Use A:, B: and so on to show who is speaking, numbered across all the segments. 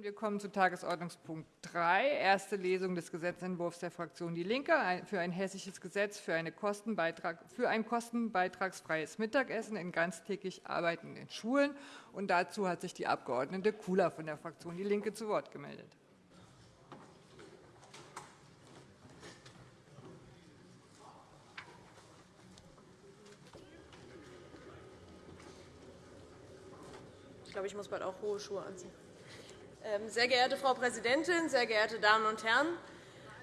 A: Wir kommen zu Tagesordnungspunkt 3, erste Lesung des Gesetzentwurfs der Fraktion DIE LINKE für ein hessisches Gesetz für, für ein kostenbeitragsfreies Mittagessen in ganztägig arbeitenden Schulen. Und dazu hat sich die Abg. Kula von der Fraktion DIE LINKE zu Wort gemeldet.
B: Ich glaube, ich muss bald auch hohe Schuhe anziehen. Ähm, sehr geehrte Frau Präsidentin, sehr geehrte Damen und Herren!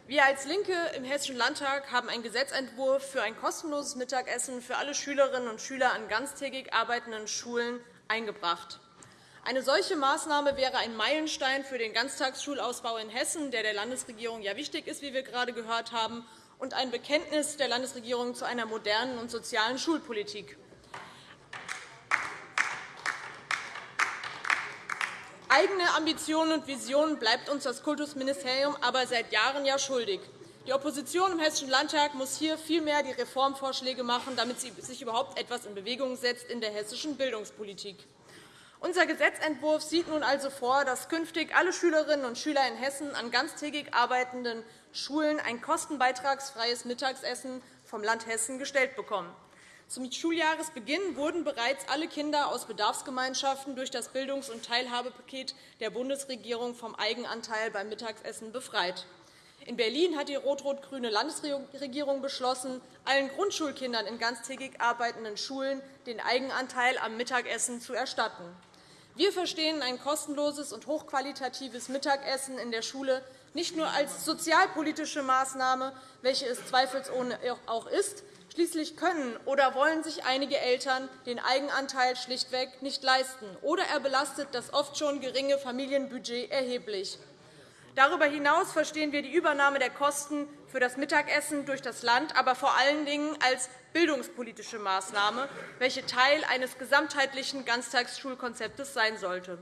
B: Wir als LINKE im Hessischen Landtag haben einen Gesetzentwurf für ein kostenloses Mittagessen für alle Schülerinnen und Schüler an ganztägig arbeitenden Schulen eingebracht. Eine solche Maßnahme wäre ein Meilenstein für den Ganztagsschulausbau in Hessen, der der Landesregierung ja wichtig ist, wie wir gerade gehört haben, und ein Bekenntnis der Landesregierung zu einer modernen und sozialen Schulpolitik. Eigene Ambitionen und Visionen bleibt uns das Kultusministerium aber seit Jahren ja schuldig. Die Opposition im Hessischen Landtag muss hier vielmehr die Reformvorschläge machen, damit sie sich überhaupt etwas in Bewegung setzt in der hessischen Bildungspolitik. Unser Gesetzentwurf sieht nun also vor, dass künftig alle Schülerinnen und Schüler in Hessen an ganztägig arbeitenden Schulen ein kostenbeitragsfreies Mittagessen vom Land Hessen gestellt bekommen. Zum Schuljahresbeginn wurden bereits alle Kinder aus Bedarfsgemeinschaften durch das Bildungs- und Teilhabepaket der Bundesregierung vom Eigenanteil beim Mittagessen befreit. In Berlin hat die rot-rot-grüne Landesregierung beschlossen, allen Grundschulkindern in ganztägig arbeitenden Schulen den Eigenanteil am Mittagessen zu erstatten. Wir verstehen ein kostenloses und hochqualitatives Mittagessen in der Schule nicht nur als sozialpolitische Maßnahme, welche es zweifelsohne auch ist, Schließlich können oder wollen sich einige Eltern den Eigenanteil schlichtweg nicht leisten, oder er belastet das oft schon geringe Familienbudget erheblich. Darüber hinaus verstehen wir die Übernahme der Kosten für das Mittagessen durch das Land aber vor allen Dingen als bildungspolitische Maßnahme, welche Teil eines gesamtheitlichen Ganztagsschulkonzeptes sein sollte.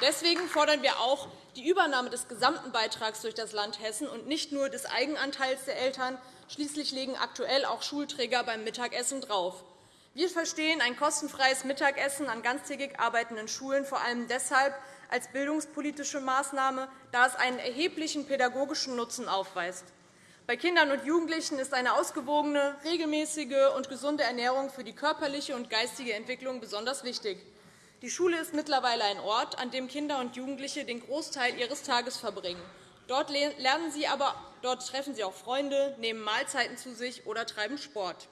B: Deswegen fordern wir auch die Übernahme des gesamten Beitrags durch das Land Hessen und nicht nur des Eigenanteils der Eltern. Schließlich legen aktuell auch Schulträger beim Mittagessen drauf. Wir verstehen ein kostenfreies Mittagessen an ganztägig arbeitenden Schulen vor allem deshalb als bildungspolitische Maßnahme, da es einen erheblichen pädagogischen Nutzen aufweist. Bei Kindern und Jugendlichen ist eine ausgewogene, regelmäßige und gesunde Ernährung für die körperliche und geistige Entwicklung besonders wichtig. Die Schule ist mittlerweile ein Ort, an dem Kinder und Jugendliche den Großteil ihres Tages verbringen. Dort lernen sie aber, dort treffen sie auch Freunde, nehmen Mahlzeiten zu sich oder treiben Sport.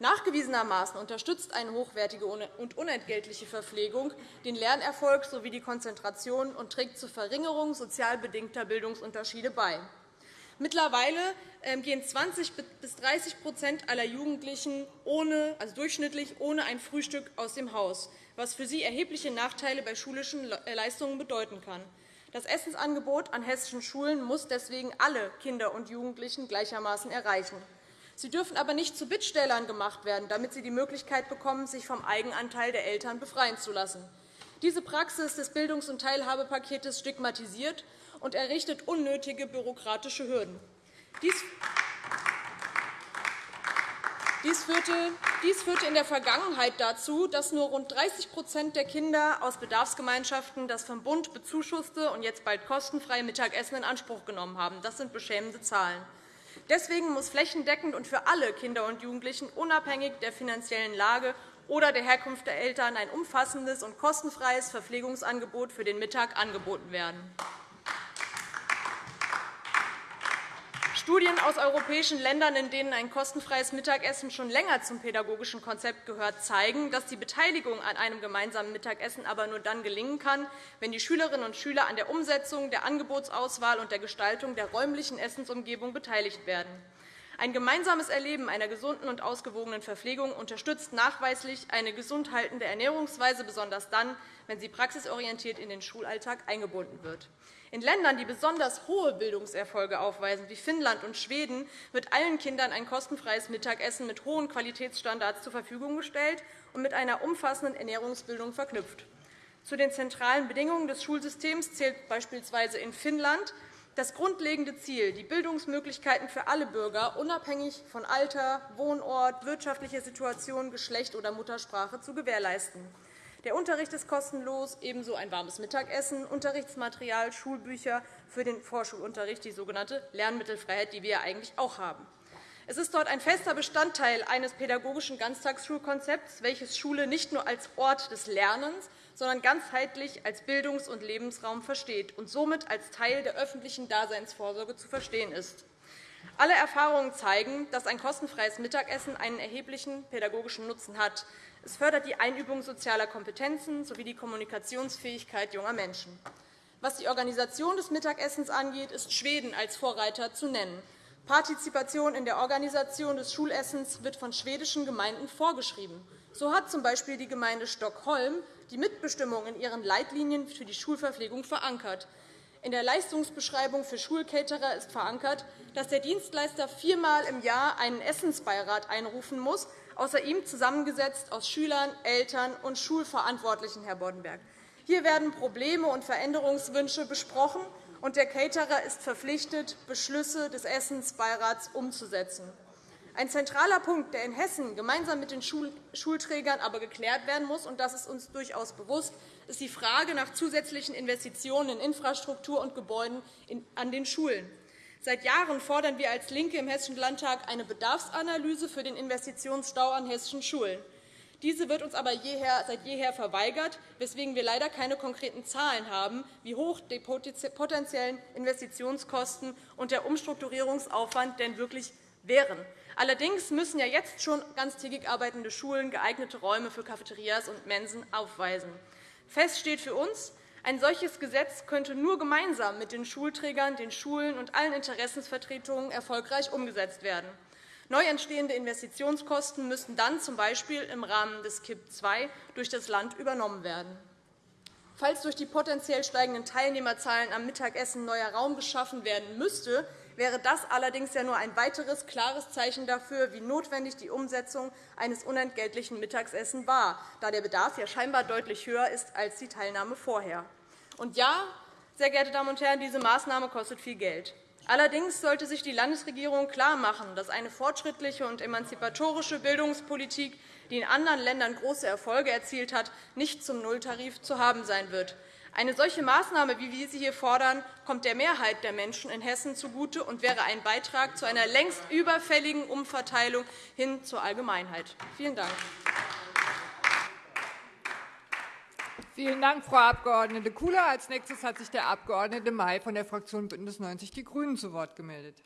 B: Nachgewiesenermaßen unterstützt eine hochwertige und unentgeltliche Verpflegung den Lernerfolg sowie die Konzentration und trägt zur Verringerung sozial bedingter Bildungsunterschiede bei. Mittlerweile ähm, gehen 20 bis 30 aller Jugendlichen ohne, also durchschnittlich ohne ein Frühstück aus dem Haus was für sie erhebliche Nachteile bei schulischen äh, Leistungen bedeuten kann. Das Essensangebot an hessischen Schulen muss deswegen alle Kinder und Jugendlichen gleichermaßen erreichen. Sie dürfen aber nicht zu Bittstellern gemacht werden, damit sie die Möglichkeit bekommen, sich vom Eigenanteil der Eltern befreien zu lassen. Diese Praxis des Bildungs- und Teilhabepakets stigmatisiert und errichtet unnötige bürokratische Hürden. Dies dies führte in der Vergangenheit dazu, dass nur rund 30% der Kinder aus Bedarfsgemeinschaften das vom Bund bezuschusste und jetzt bald kostenfreie Mittagessen in Anspruch genommen haben. Das sind beschämende Zahlen. Deswegen muss flächendeckend und für alle Kinder und Jugendlichen unabhängig der finanziellen Lage oder der Herkunft der Eltern ein umfassendes und kostenfreies Verpflegungsangebot für den Mittag angeboten werden. Studien aus europäischen Ländern, in denen ein kostenfreies Mittagessen schon länger zum pädagogischen Konzept gehört, zeigen, dass die Beteiligung an einem gemeinsamen Mittagessen aber nur dann gelingen kann, wenn die Schülerinnen und Schüler an der Umsetzung, der Angebotsauswahl und der Gestaltung der räumlichen Essensumgebung beteiligt werden. Ein gemeinsames Erleben einer gesunden und ausgewogenen Verpflegung unterstützt nachweislich eine gesund haltende Ernährungsweise, besonders dann, wenn sie praxisorientiert in den Schulalltag eingebunden wird. In Ländern, die besonders hohe Bildungserfolge aufweisen, wie Finnland und Schweden, wird allen Kindern ein kostenfreies Mittagessen mit hohen Qualitätsstandards zur Verfügung gestellt und mit einer umfassenden Ernährungsbildung verknüpft. Zu den zentralen Bedingungen des Schulsystems zählt beispielsweise in Finnland, das grundlegende Ziel, die Bildungsmöglichkeiten für alle Bürger unabhängig von Alter, Wohnort, wirtschaftlicher Situation, Geschlecht oder Muttersprache zu gewährleisten. Der Unterricht ist kostenlos, ebenso ein warmes Mittagessen, Unterrichtsmaterial, Schulbücher für den Vorschulunterricht, die sogenannte Lernmittelfreiheit, die wir eigentlich auch haben. Es ist dort ein fester Bestandteil eines pädagogischen Ganztagsschulkonzepts, welches Schule nicht nur als Ort des Lernens, sondern ganzheitlich als Bildungs- und Lebensraum versteht und somit als Teil der öffentlichen Daseinsvorsorge zu verstehen ist. Alle Erfahrungen zeigen, dass ein kostenfreies Mittagessen einen erheblichen pädagogischen Nutzen hat. Es fördert die Einübung sozialer Kompetenzen sowie die Kommunikationsfähigkeit junger Menschen. Was die Organisation des Mittagessens angeht, ist Schweden als Vorreiter zu nennen. Partizipation in der Organisation des Schulessens wird von schwedischen Gemeinden vorgeschrieben. So hat z.B. die Gemeinde Stockholm die Mitbestimmung in ihren Leitlinien für die Schulverpflegung verankert. In der Leistungsbeschreibung für Schulcaterer ist verankert, dass der Dienstleister viermal im Jahr einen Essensbeirat einrufen muss, außer ihm zusammengesetzt aus Schülern, Eltern und Schulverantwortlichen, Herr Boddenberg. Hier werden Probleme und Veränderungswünsche besprochen, und der Caterer ist verpflichtet, Beschlüsse des Essensbeirats umzusetzen. Ein zentraler Punkt, der in Hessen gemeinsam mit den Schulträgern aber geklärt werden muss, und das ist uns durchaus bewusst, ist die Frage nach zusätzlichen Investitionen in Infrastruktur und Gebäuden an den Schulen. Seit Jahren fordern wir als LINKE im Hessischen Landtag eine Bedarfsanalyse für den Investitionsstau an hessischen Schulen. Diese wird uns aber seit jeher verweigert, weswegen wir leider keine konkreten Zahlen haben, wie hoch die potenziellen Investitionskosten und der Umstrukturierungsaufwand denn wirklich wären. Allerdings müssen ja jetzt schon ganztägig arbeitende Schulen geeignete Räume für Cafeterias und Mensen aufweisen. Fest steht für uns, ein solches Gesetz könnte nur gemeinsam mit den Schulträgern, den Schulen und allen Interessensvertretungen erfolgreich umgesetzt werden. Neu entstehende Investitionskosten müssten dann z.B. im Rahmen des KIP II durch das Land übernommen werden. Falls durch die potenziell steigenden Teilnehmerzahlen am Mittagessen neuer Raum geschaffen werden müsste, wäre das allerdings ja nur ein weiteres klares Zeichen dafür, wie notwendig die Umsetzung eines unentgeltlichen Mittagessens war, da der Bedarf ja scheinbar deutlich höher ist als die Teilnahme vorher. Und ja, sehr geehrte Damen und Herren, diese Maßnahme kostet viel Geld. Allerdings sollte sich die Landesregierung klarmachen, dass eine fortschrittliche und emanzipatorische Bildungspolitik, die in anderen Ländern große Erfolge erzielt hat, nicht zum Nulltarif zu haben sein wird. Eine solche Maßnahme, wie wir sie hier fordern, kommt der Mehrheit der Menschen in Hessen zugute und wäre ein Beitrag zu einer längst überfälligen Umverteilung hin zur Allgemeinheit. Vielen Dank.
A: Vielen Dank, Frau Abg. Kula. Als nächstes hat sich der Abg. May von der Fraktion BÜNDNIS 90 die GRÜNEN zu Wort gemeldet.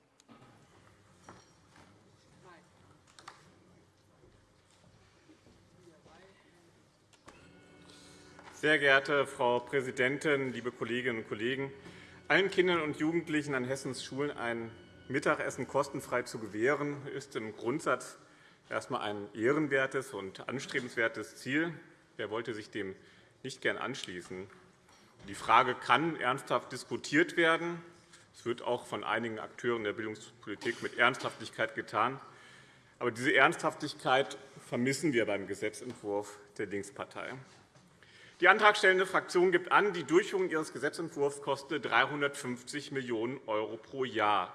C: Sehr geehrte Frau Präsidentin, liebe Kolleginnen und Kollegen! Allen Kindern und Jugendlichen an Hessens Schulen ein Mittagessen kostenfrei zu gewähren, ist im Grundsatz erst einmal ein ehrenwertes und anstrebenswertes Ziel. Wer wollte sich dem nicht gern anschließen? Die Frage kann ernsthaft diskutiert werden. Es wird auch von einigen Akteuren der Bildungspolitik mit Ernsthaftigkeit getan. Aber diese Ernsthaftigkeit vermissen wir beim Gesetzentwurf der Linkspartei. Die antragstellende Fraktion gibt an, die Durchführung ihres Gesetzentwurfs koste 350 Millionen € pro Jahr.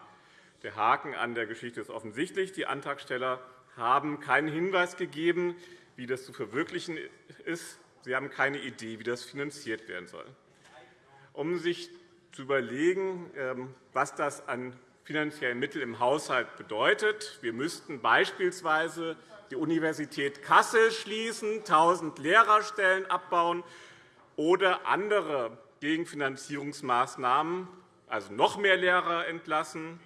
C: Der Haken an der Geschichte ist offensichtlich. Die Antragsteller haben keinen Hinweis gegeben, wie das zu verwirklichen ist. Sie haben keine Idee, wie das finanziert werden soll. Um sich zu überlegen, ähm, was das an finanziellen Mitteln im Haushalt bedeutet. Wir müssten beispielsweise die Universität Kassel schließen, 1.000 Lehrerstellen abbauen oder andere Gegenfinanzierungsmaßnahmen, also noch mehr Lehrer entlassen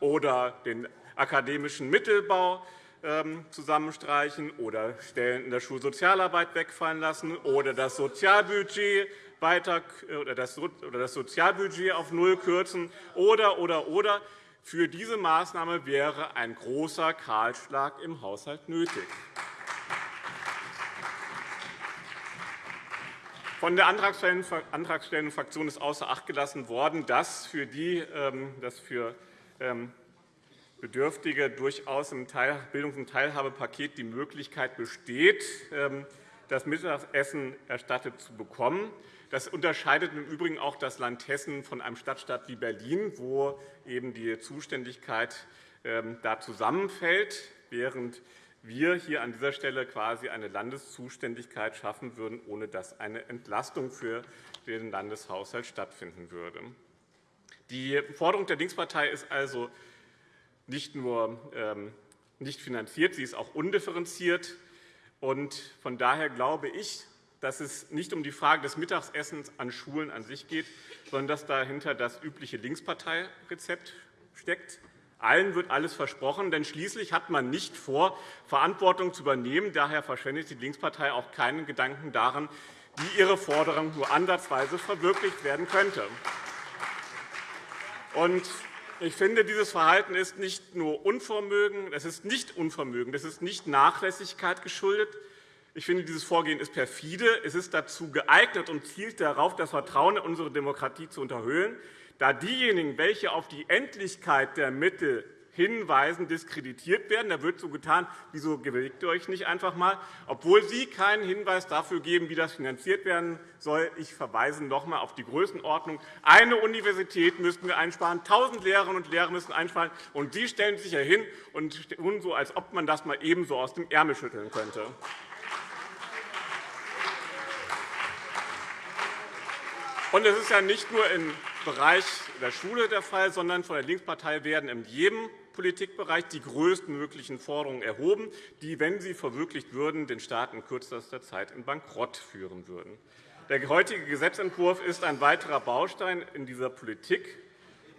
C: oder den akademischen Mittelbau ähm, zusammenstreichen oder Stellen in der Schulsozialarbeit wegfallen lassen oder das Sozialbudget weiter oder das Sozialbudget auf Null kürzen oder, oder, oder. Für diese Maßnahme wäre ein großer Kahlschlag im Haushalt nötig. Von der antragstellenden Fraktion ist außer Acht gelassen worden, dass für, die, ähm, dass für ähm, Bedürftige durchaus im Bildungs- und Teilhabepaket die Möglichkeit besteht, ähm, das Mittagessen erstattet zu bekommen. Das unterscheidet im Übrigen auch das Land Hessen von einem Stadtstaat wie Berlin, wo eben die Zuständigkeit ähm, da zusammenfällt, während wir hier an dieser Stelle quasi eine Landeszuständigkeit schaffen würden, ohne dass eine Entlastung für den Landeshaushalt stattfinden würde. Die Forderung der Linkspartei ist also nicht nur ähm, nicht finanziert, sie ist auch undifferenziert. Von daher glaube ich, dass es nicht um die Frage des Mittagessens an Schulen an sich geht, sondern dass dahinter das übliche Linksparteirezept steckt. Allen wird alles versprochen, denn schließlich hat man nicht vor, Verantwortung zu übernehmen. Daher verschwendet die Linkspartei auch keinen Gedanken daran, wie ihre Forderung nur ansatzweise verwirklicht werden könnte. Ich finde, dieses Verhalten ist nicht nur Unvermögen, es ist nicht Unvermögen, das ist nicht Nachlässigkeit geschuldet. Ich finde, dieses Vorgehen ist perfide. Es ist dazu geeignet und zielt darauf, das Vertrauen in unsere Demokratie zu unterhöhlen, da diejenigen, welche auf die Endlichkeit der Mittel hinweisen, diskreditiert werden. Da wird so getan, wieso bewegt ihr euch nicht einfach einmal, obwohl Sie keinen Hinweis dafür geben, wie das finanziert werden soll. Ich verweise noch einmal auf die Größenordnung. Eine Universität müssten wir einsparen, 1.000 Lehrerinnen und Lehrer müssen einsparen, und Sie stellen sich ja hin und tun so, als ob man das mal ebenso aus dem Ärmel schütteln könnte. Und es ist ja nicht nur im Bereich der Schule der Fall, sondern von der Linkspartei werden in jedem Politikbereich die größtmöglichen Forderungen erhoben, die, wenn sie verwirklicht würden, den Staat in kürzester Zeit in Bankrott führen würden. Der heutige Gesetzentwurf ist ein weiterer Baustein in dieser Politik.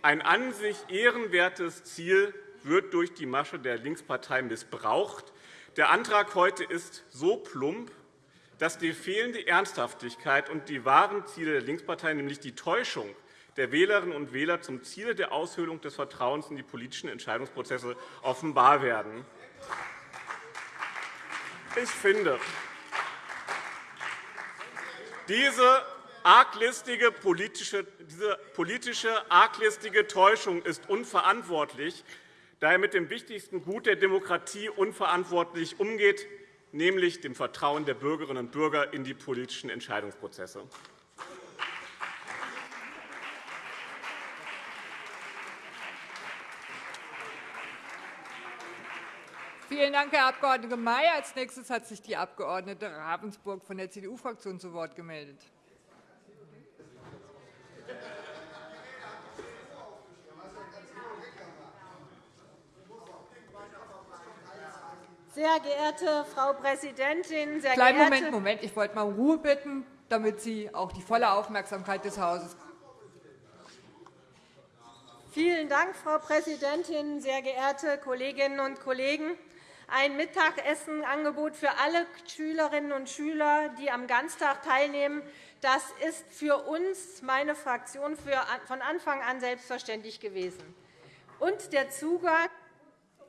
C: Ein an sich ehrenwertes Ziel wird durch die Masche der Linkspartei missbraucht. Der Antrag heute ist so plump, dass die fehlende Ernsthaftigkeit und die wahren Ziele der Linkspartei, nämlich die Täuschung der Wählerinnen und Wähler zum Ziele der Aushöhlung des Vertrauens in die politischen Entscheidungsprozesse offenbar werden. Ich finde, diese arglistige politische, diese politische arglistige Täuschung ist unverantwortlich, da er mit dem wichtigsten Gut der Demokratie unverantwortlich umgeht, nämlich dem Vertrauen der Bürgerinnen und Bürger in die politischen Entscheidungsprozesse.
A: Vielen Dank, Herr Abg. May. Als nächstes hat sich die Abg. Ravensburg von der CDU-Fraktion zu Wort gemeldet.
D: Sehr geehrte Frau Präsidentin, sehr
A: Kleinen Moment, Moment. Ich wollte mal um Ruhe bitten, damit Sie auch die volle Aufmerksamkeit des Hauses
D: Vielen Dank, Frau Präsidentin, sehr geehrte Kolleginnen und Kollegen! ein Mittagessenangebot für alle Schülerinnen und Schüler, die am Ganztag teilnehmen. Das ist für uns, meine Fraktion, von Anfang an selbstverständlich gewesen. Und der Zugang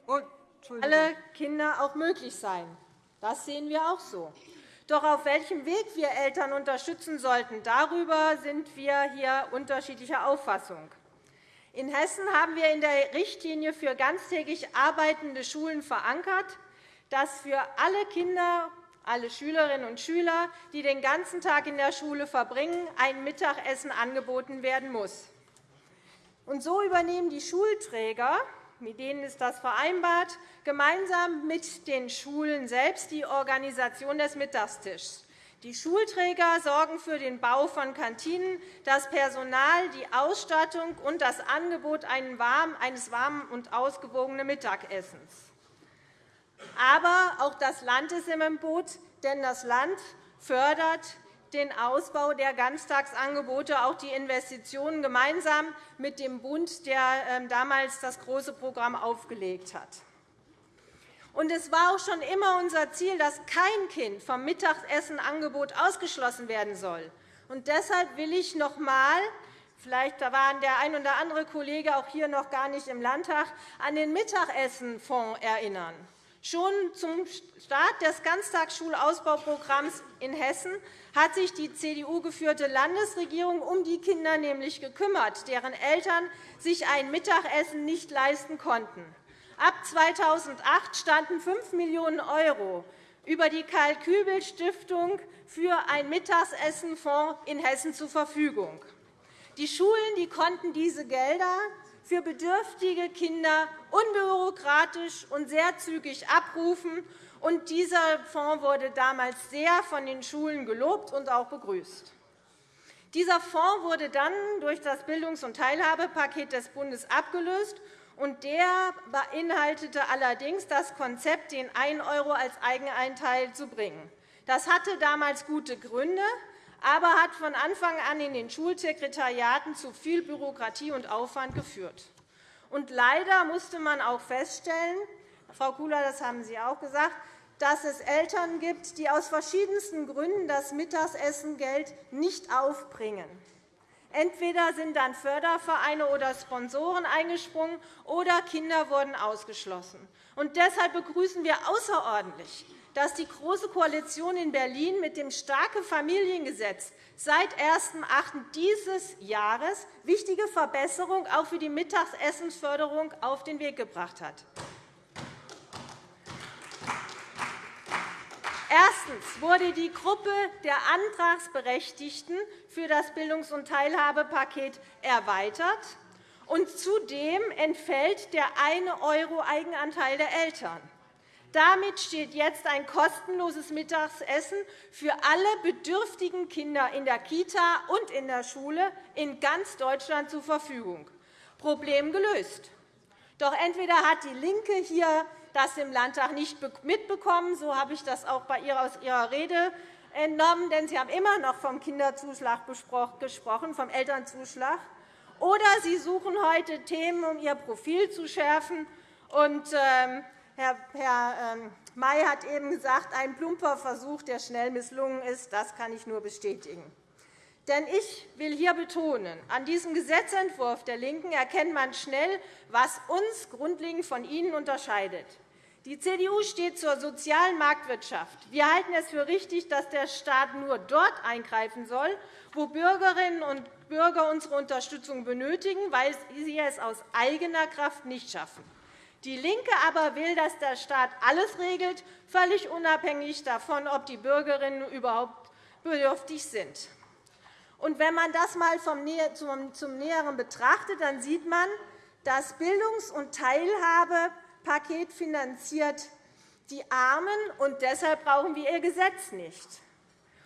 D: für alle Kinder auch möglich sein. Das sehen wir auch so. Doch auf welchem Weg wir Eltern unterstützen sollten, darüber sind wir hier unterschiedlicher Auffassung. In Hessen haben wir in der Richtlinie für ganztägig arbeitende Schulen verankert, dass für alle Kinder, alle Schülerinnen und Schüler, die den ganzen Tag in der Schule verbringen, ein Mittagessen angeboten werden muss. Und so übernehmen die Schulträger, mit denen ist das vereinbart, gemeinsam mit den Schulen selbst die Organisation des Mittagstischs. Die Schulträger sorgen für den Bau von Kantinen, das Personal, die Ausstattung und das Angebot eines warmen und ausgewogenen Mittagessens. Aber auch das Land ist im Boot, denn das Land fördert den Ausbau der Ganztagsangebote, auch die Investitionen gemeinsam mit dem Bund, der ähm, damals das große Programm aufgelegt hat. Es war auch schon immer unser Ziel, dass kein Kind vom Mittagessenangebot ausgeschlossen werden soll. Und deshalb will ich noch einmal vielleicht war der ein oder andere Kollege auch hier noch gar nicht im Landtag an den Mittagessenfonds erinnern. Schon zum Start des Ganztagsschulausbauprogramms in Hessen hat sich die CDU-geführte Landesregierung um die Kinder nämlich gekümmert, deren Eltern sich ein Mittagessen nicht leisten konnten. Ab 2008 standen 5 Millionen € über die Karl-Kübel-Stiftung für ein Mittagsessenfonds in Hessen zur Verfügung. Die Schulen die konnten diese Gelder für bedürftige Kinder unbürokratisch und sehr zügig abrufen. Und dieser Fonds wurde damals sehr von den Schulen gelobt und auch begrüßt. Dieser Fonds wurde dann durch das Bildungs- und Teilhabepaket des Bundes abgelöst. und Der beinhaltete allerdings das Konzept, den 1 € als Eigeneinteil zu bringen. Das hatte damals gute Gründe, aber hat von Anfang an in den Schulsekretariaten zu viel Bürokratie und Aufwand geführt. Und leider musste man auch feststellen, Frau Kula, das haben Sie auch gesagt, dass es Eltern gibt, die aus verschiedensten Gründen das Mittagsessengeld nicht aufbringen. Entweder sind dann Fördervereine oder Sponsoren eingesprungen, oder Kinder wurden ausgeschlossen. Und deshalb begrüßen wir außerordentlich, dass die Große Koalition in Berlin mit dem starke Familiengesetz seit 1.8. dieses Jahres wichtige Verbesserungen auch für die Mittagsessensförderung auf den Weg gebracht hat. Erstens wurde die Gruppe der Antragsberechtigten für das Bildungs- und Teilhabepaket erweitert, und zudem entfällt der 1 € Eigenanteil der Eltern. Damit steht jetzt ein kostenloses Mittagessen für alle bedürftigen Kinder in der Kita und in der Schule in ganz Deutschland zur Verfügung. Problem gelöst. Doch entweder hat DIE LINKE hier das im Landtag nicht mitbekommen, so habe ich das auch bei ihr aus Ihrer Rede entnommen, denn Sie haben immer noch vom Kinderzuschlag gesprochen, vom Elternzuschlag. Oder Sie suchen heute Themen, um Ihr Profil zu schärfen. Und, ähm, Herr, ähm, May hat eben gesagt, ein plumper Versuch, der schnell misslungen ist. Das kann ich nur bestätigen. Denn ich will hier betonen, an diesem Gesetzentwurf der LINKEN erkennt man schnell, was uns grundlegend von Ihnen unterscheidet. Die CDU steht zur sozialen Marktwirtschaft. Wir halten es für richtig, dass der Staat nur dort eingreifen soll, wo Bürgerinnen und Bürger unsere Unterstützung benötigen, weil sie es aus eigener Kraft nicht schaffen. DIE LINKE aber will, dass der Staat alles regelt, völlig unabhängig davon, ob die Bürgerinnen überhaupt bedürftig sind. Und wenn man das einmal zum Näheren betrachtet, dann sieht man, das Bildungs- und Teilhabepaket finanziert die Armen, und deshalb brauchen wir ihr Gesetz nicht.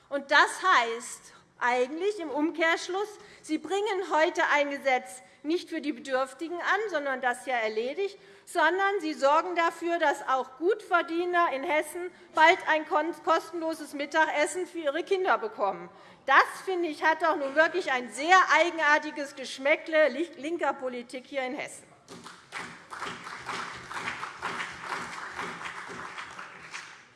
D: Und das heißt eigentlich im Umkehrschluss, Sie bringen heute ein Gesetz nicht für die Bedürftigen an, sondern das ja erledigt, sondern Sie sorgen dafür, dass auch Gutverdiener in Hessen bald ein kostenloses Mittagessen für ihre Kinder bekommen. Das, finde ich, hat doch nun wirklich ein sehr eigenartiges Geschmäckle linker Politik hier in Hessen.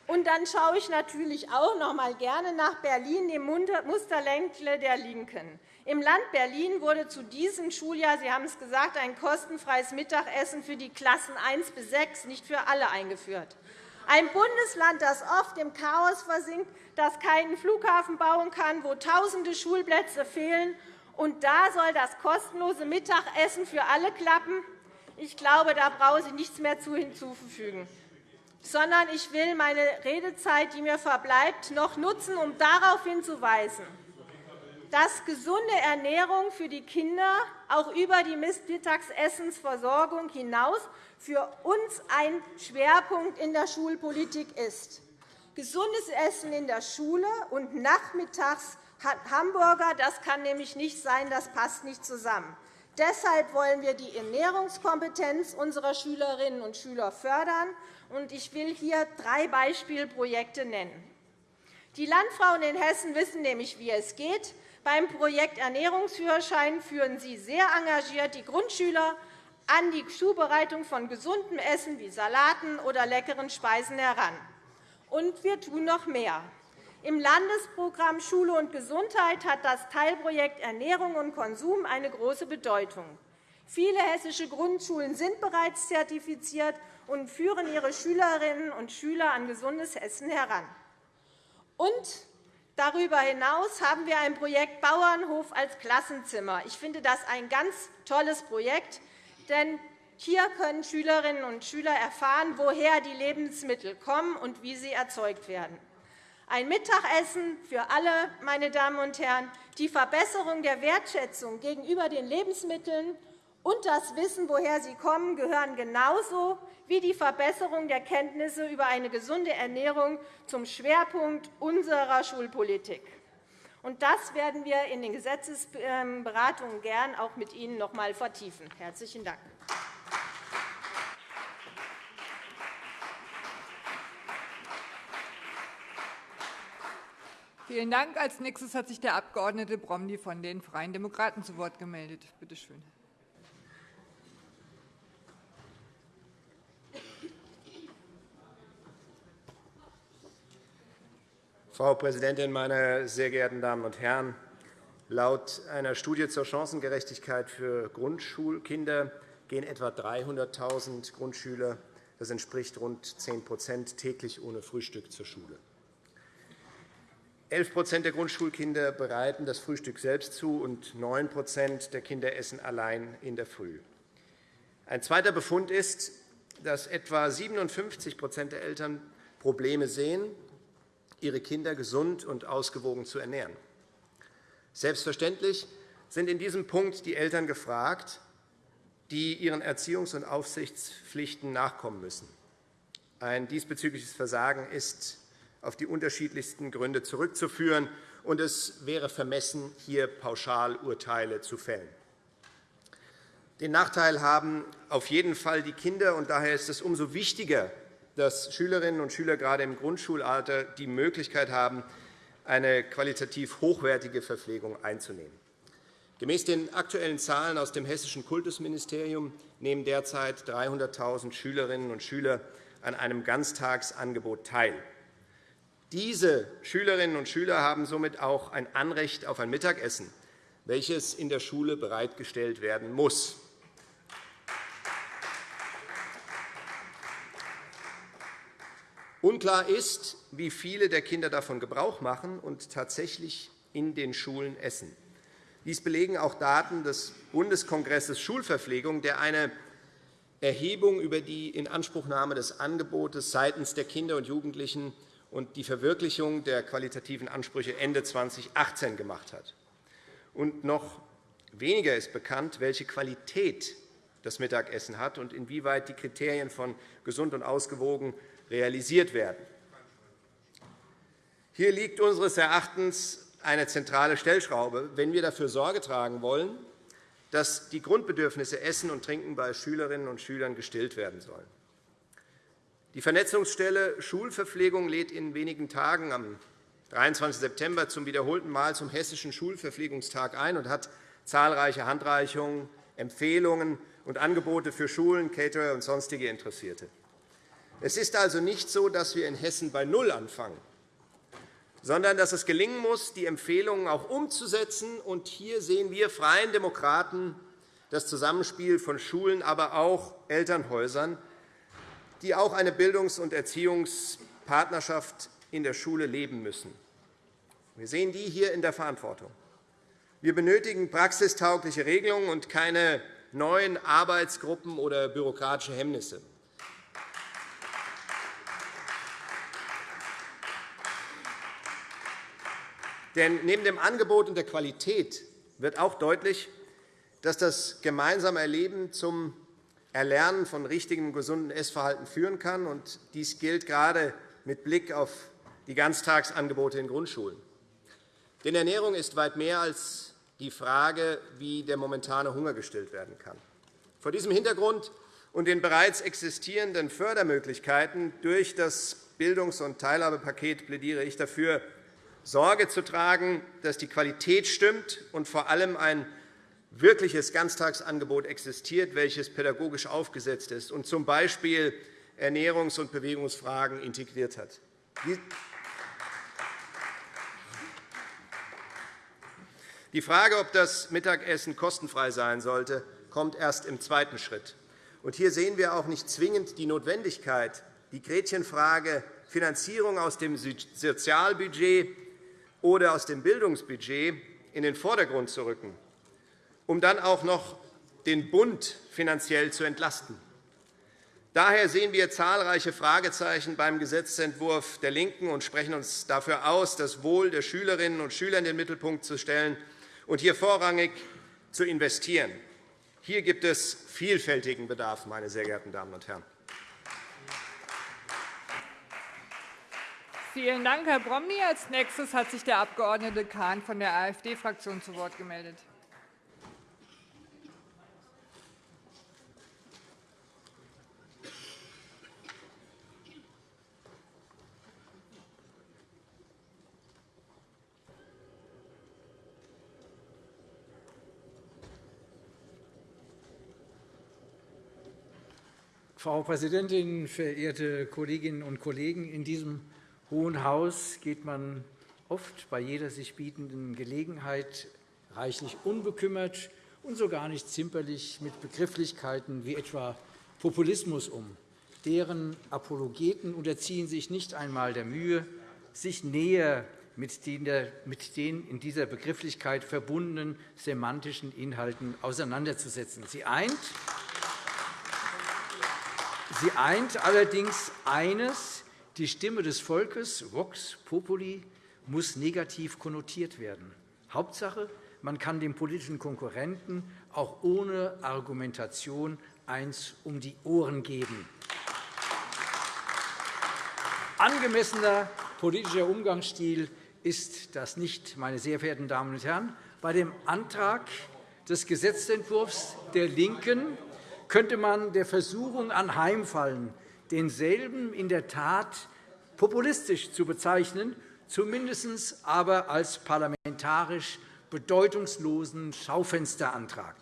D: Und dann schaue ich natürlich auch noch einmal gerne nach Berlin, dem Musterländle der LINKEN. Im Land Berlin wurde zu diesem Schuljahr, Sie haben es gesagt, ein kostenfreies Mittagessen für die Klassen 1 bis 6, nicht für alle, eingeführt. Ein Bundesland, das oft im Chaos versinkt, das keinen Flughafen bauen kann, wo Tausende Schulplätze fehlen. Und da soll das kostenlose Mittagessen für alle klappen? Ich glaube, da brauche ich nichts mehr hinzuzufügen sondern ich will meine Redezeit, die mir verbleibt, noch nutzen, um darauf hinzuweisen, dass gesunde Ernährung für die Kinder auch über die Mittagsessensversorgung hinaus für uns ein Schwerpunkt in der Schulpolitik ist. Gesundes Essen in der Schule und nachmittags Hamburger, das kann nämlich nicht sein, das passt nicht zusammen. Deshalb wollen wir die Ernährungskompetenz unserer Schülerinnen und Schüler fördern. Ich will hier drei Beispielprojekte nennen. Die Landfrauen in Hessen wissen nämlich, wie es geht. Beim Projekt Ernährungsführerschein führen Sie sehr engagiert die Grundschüler an die Zubereitung von gesundem Essen wie Salaten oder leckeren Speisen heran. Und wir tun noch mehr. Im Landesprogramm Schule und Gesundheit hat das Teilprojekt Ernährung und Konsum eine große Bedeutung. Viele hessische Grundschulen sind bereits zertifiziert und führen ihre Schülerinnen und Schüler an gesundes Essen heran. Und Darüber hinaus haben wir ein Projekt Bauernhof als Klassenzimmer. Ich finde das ein ganz tolles Projekt, denn Hier können Schülerinnen und Schüler erfahren, woher die Lebensmittel kommen und wie sie erzeugt werden. Ein Mittagessen für alle, meine Damen und Herren, die Verbesserung der Wertschätzung gegenüber den Lebensmitteln und das Wissen, woher sie kommen, gehören genauso wie die Verbesserung der Kenntnisse über eine gesunde Ernährung zum Schwerpunkt unserer Schulpolitik. das werden wir in den Gesetzesberatungen gern auch mit Ihnen noch einmal vertiefen. – Herzlichen Dank.
A: Vielen Dank. Als nächstes hat sich der Abg. Bromley von den Freien Demokraten zu Wort gemeldet. Bitte schön.
E: Frau Präsidentin, meine sehr geehrten Damen und Herren! Laut einer Studie zur Chancengerechtigkeit für Grundschulkinder gehen etwa 300.000 Grundschüler, das entspricht rund 10% täglich ohne Frühstück zur Schule. 11% der Grundschulkinder bereiten das Frühstück selbst zu, und 9% der Kinder essen allein in der Früh. Ein zweiter Befund ist, dass etwa 57% der Eltern Probleme sehen, ihre Kinder gesund und ausgewogen zu ernähren. Selbstverständlich sind in diesem Punkt die Eltern gefragt, die ihren Erziehungs- und Aufsichtspflichten nachkommen müssen. Ein diesbezügliches Versagen ist auf die unterschiedlichsten Gründe zurückzuführen, und es wäre vermessen, hier Pauschalurteile zu fällen. Den Nachteil haben auf jeden Fall die Kinder, und daher ist es umso wichtiger, dass Schülerinnen und Schüler gerade im Grundschulalter die Möglichkeit haben, eine qualitativ hochwertige Verpflegung einzunehmen. Gemäß den aktuellen Zahlen aus dem Hessischen Kultusministerium nehmen derzeit 300.000 Schülerinnen und Schüler an einem Ganztagsangebot teil. Diese Schülerinnen und Schüler haben somit auch ein Anrecht auf ein Mittagessen, welches in der Schule bereitgestellt werden muss. Unklar ist, wie viele der Kinder davon Gebrauch machen und tatsächlich in den Schulen essen. Dies belegen auch Daten des Bundeskongresses Schulverpflegung, der eine Erhebung über die Inanspruchnahme des Angebotes seitens der Kinder und Jugendlichen und die Verwirklichung der qualitativen Ansprüche Ende 2018 gemacht hat. Und noch weniger ist bekannt, welche Qualität das Mittagessen hat und inwieweit die Kriterien von gesund und ausgewogen realisiert werden. Hier liegt unseres Erachtens eine zentrale Stellschraube, wenn wir dafür Sorge tragen wollen, dass die Grundbedürfnisse Essen und Trinken bei Schülerinnen und Schülern gestillt werden sollen. Die Vernetzungsstelle Schulverpflegung lädt in wenigen Tagen am 23. September zum wiederholten Mal zum Hessischen Schulverpflegungstag ein und hat zahlreiche Handreichungen, Empfehlungen und Angebote für Schulen, Caterer und sonstige Interessierte. Es ist also nicht so, dass wir in Hessen bei Null anfangen, sondern dass es gelingen muss, die Empfehlungen auch umzusetzen. Und hier sehen wir Freien Demokraten das Zusammenspiel von Schulen, aber auch Elternhäusern, die auch eine Bildungs- und Erziehungspartnerschaft in der Schule leben müssen. Wir sehen die hier in der Verantwortung. Wir benötigen praxistaugliche Regelungen und keine neuen Arbeitsgruppen oder bürokratische Hemmnisse. Denn neben dem Angebot und der Qualität wird auch deutlich, dass das gemeinsame Erleben zum Erlernen von richtigem, gesunden Essverhalten führen kann. Und dies gilt gerade mit Blick auf die Ganztagsangebote in Grundschulen. Denn Ernährung ist weit mehr als die Frage, wie der momentane Hunger gestillt werden kann. Vor diesem Hintergrund und den bereits existierenden Fördermöglichkeiten durch das Bildungs- und Teilhabepaket plädiere ich dafür, Sorge zu tragen, dass die Qualität stimmt und vor allem ein wirkliches Ganztagsangebot existiert, welches pädagogisch aufgesetzt ist und z. B. Ernährungs- und Bewegungsfragen integriert hat. Die Frage, ob das Mittagessen kostenfrei sein sollte, kommt erst im zweiten Schritt. Hier sehen wir auch nicht zwingend die Notwendigkeit, die Gretchenfrage Finanzierung aus dem Sozialbudget oder aus dem Bildungsbudget in den Vordergrund zu rücken, um dann auch noch den Bund finanziell zu entlasten. Daher sehen wir zahlreiche Fragezeichen beim Gesetzentwurf der LINKEN und sprechen uns dafür aus, das Wohl der Schülerinnen und Schüler in den Mittelpunkt zu stellen und hier vorrangig zu investieren. Hier gibt es vielfältigen Bedarf, meine sehr geehrten Damen und Herren.
A: Vielen Dank, Herr Bromley. Als nächstes hat sich der Abg. Kahn von der AfD-Fraktion zu Wort gemeldet.
F: Frau Präsidentin, verehrte Kolleginnen und Kollegen! In diesem Hohen Haus geht man oft bei jeder sich bietenden Gelegenheit reichlich unbekümmert und so gar nicht zimperlich mit Begrifflichkeiten wie etwa Populismus um. Deren Apologeten unterziehen sich nicht einmal der Mühe, sich näher mit den in dieser Begrifflichkeit verbundenen semantischen Inhalten auseinanderzusetzen. Sie eint Sie eint allerdings eines, die Stimme des Volkes, Vox Populi, muss negativ konnotiert werden. Hauptsache, man kann dem politischen Konkurrenten auch ohne Argumentation eins um die Ohren geben. Angemessener politischer Umgangsstil ist das nicht, meine sehr verehrten Damen und Herren. Bei dem Antrag des Gesetzentwurfs der LINKEN könnte man der Versuchung anheimfallen, denselben in der Tat populistisch zu bezeichnen, zumindest aber als parlamentarisch bedeutungslosen Schaufensterantrag.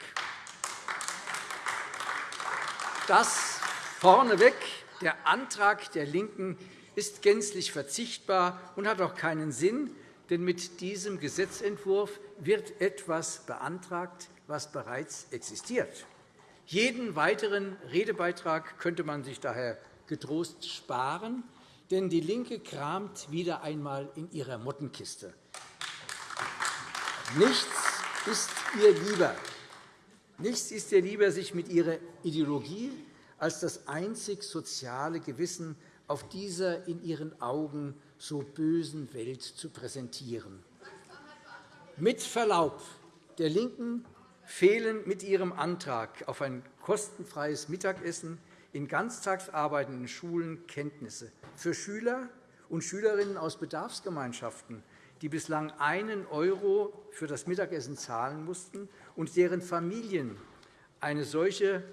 F: Das vorneweg. Der Antrag der LINKEN ist gänzlich verzichtbar und hat auch keinen Sinn, denn mit diesem Gesetzentwurf wird etwas beantragt, was bereits existiert. Jeden weiteren Redebeitrag könnte man sich daher getrost sparen, denn DIE LINKE kramt wieder einmal in ihrer Mottenkiste. Nichts ist ihr lieber, nichts ist ihr lieber, sich mit ihrer Ideologie als das einzig soziale Gewissen auf dieser in ihren Augen so bösen Welt zu präsentieren. Mit Verlaub, der LINKEN fehlen mit Ihrem Antrag auf ein kostenfreies Mittagessen in ganztagsarbeitenden Schulen Kenntnisse für Schüler und Schülerinnen aus Bedarfsgemeinschaften, die bislang einen € für das Mittagessen zahlen mussten und deren Familien eine solche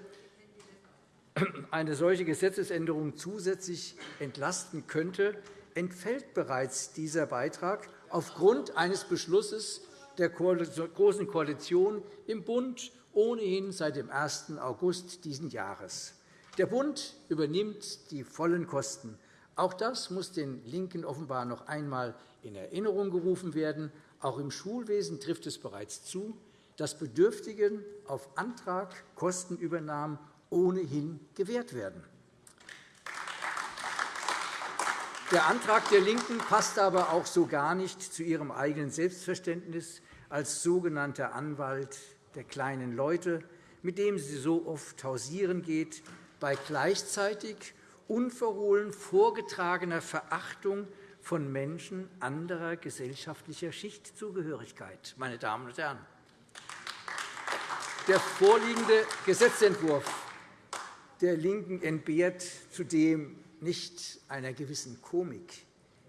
F: eine solche Gesetzesänderung zusätzlich entlasten könnte, entfällt bereits dieser Beitrag aufgrund eines Beschlusses der Großen Koalition im Bund ohnehin seit dem 1. August dieses Jahres. Der Bund übernimmt die vollen Kosten. Auch das muss den LINKEN offenbar noch einmal in Erinnerung gerufen werden. Auch im Schulwesen trifft es bereits zu, dass Bedürftigen auf Antrag Kostenübernahmen ohnehin gewährt werden. Der Antrag der LINKEN passt aber auch so gar nicht zu ihrem eigenen Selbstverständnis als sogenannter Anwalt der kleinen Leute, mit dem sie so oft hausieren geht, bei gleichzeitig unverhohlen vorgetragener Verachtung von Menschen anderer gesellschaftlicher Schichtzugehörigkeit. Meine Damen und Herren, der vorliegende Gesetzentwurf der LINKEN entbehrt zudem nicht einer gewissen Komik.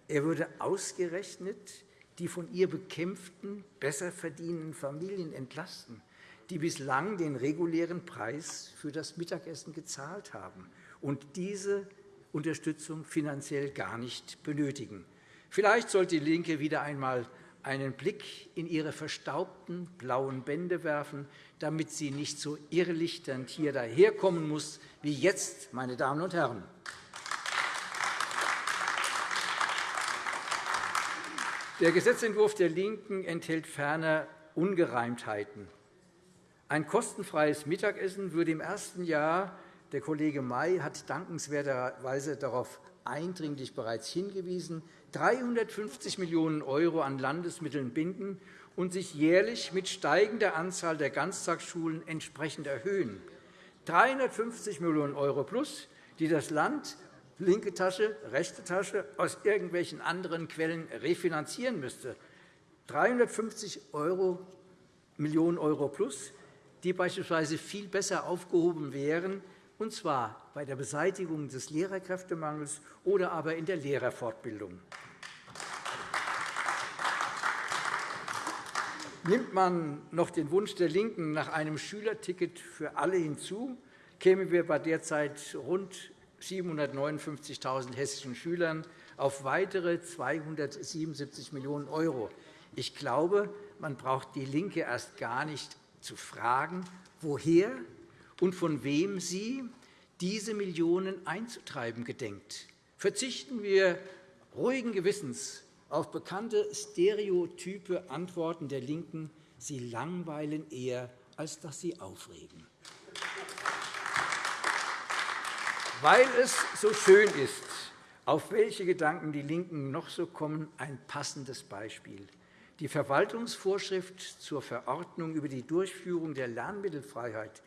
F: Er würde ausgerechnet die von ihr bekämpften, besser verdienenden Familien entlasten, die bislang den regulären Preis für das Mittagessen gezahlt haben und diese Unterstützung finanziell gar nicht benötigen. Vielleicht sollte DIE LINKE wieder einmal einen Blick in ihre verstaubten blauen Bände werfen, damit sie nicht so irrlichternd hier daherkommen muss wie jetzt, meine Damen und Herren. Der Gesetzentwurf der LINKEN enthält ferner Ungereimtheiten. Ein kostenfreies Mittagessen würde im ersten Jahr der Kollege May hat dankenswerterweise darauf eindringlich bereits hingewiesen, 350 Millionen € an Landesmitteln binden und sich jährlich mit steigender Anzahl der Ganztagsschulen entsprechend erhöhen. 350 Millionen € plus, die das Land linke Tasche, rechte Tasche aus irgendwelchen anderen Quellen refinanzieren müsste. 350 Millionen € plus, die beispielsweise viel besser aufgehoben wären, und zwar bei der Beseitigung des Lehrerkräftemangels oder aber in der Lehrerfortbildung. Nimmt man noch den Wunsch der LINKEN nach einem Schülerticket für alle hinzu, kämen wir bei derzeit rund 759.000 hessischen Schülern auf weitere 277 Millionen €. Ich glaube, man braucht DIE LINKE erst gar nicht zu fragen, woher und von wem sie diese Millionen einzutreiben gedenkt. Verzichten wir ruhigen Gewissens auf bekannte stereotype Antworten der LINKEN. Sie langweilen eher, als dass sie aufregen. Weil es so schön ist, auf welche Gedanken die LINKEN noch so kommen, ein passendes Beispiel. Die Verwaltungsvorschrift zur Verordnung über die Durchführung der Lernmittelfreiheit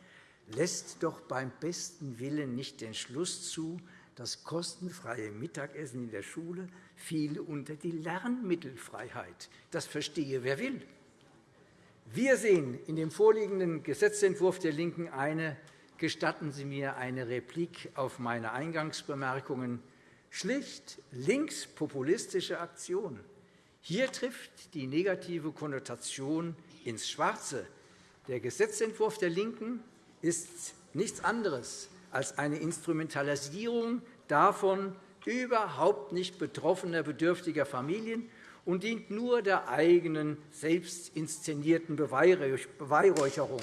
F: lässt doch beim besten Willen nicht den Schluss zu, das kostenfreie Mittagessen in der Schule fiele unter die Lernmittelfreiheit. Das verstehe wer will. Wir sehen in dem vorliegenden Gesetzentwurf der LINKEN eine, gestatten Sie mir eine Replik auf meine Eingangsbemerkungen, schlicht linkspopulistische Aktion. Hier trifft die negative Konnotation ins Schwarze. Der Gesetzentwurf der LINKEN ist nichts anderes als eine Instrumentalisierung davon überhaupt nicht betroffener bedürftiger Familien und dient nur der eigenen, selbst inszenierten Beweihräucherung.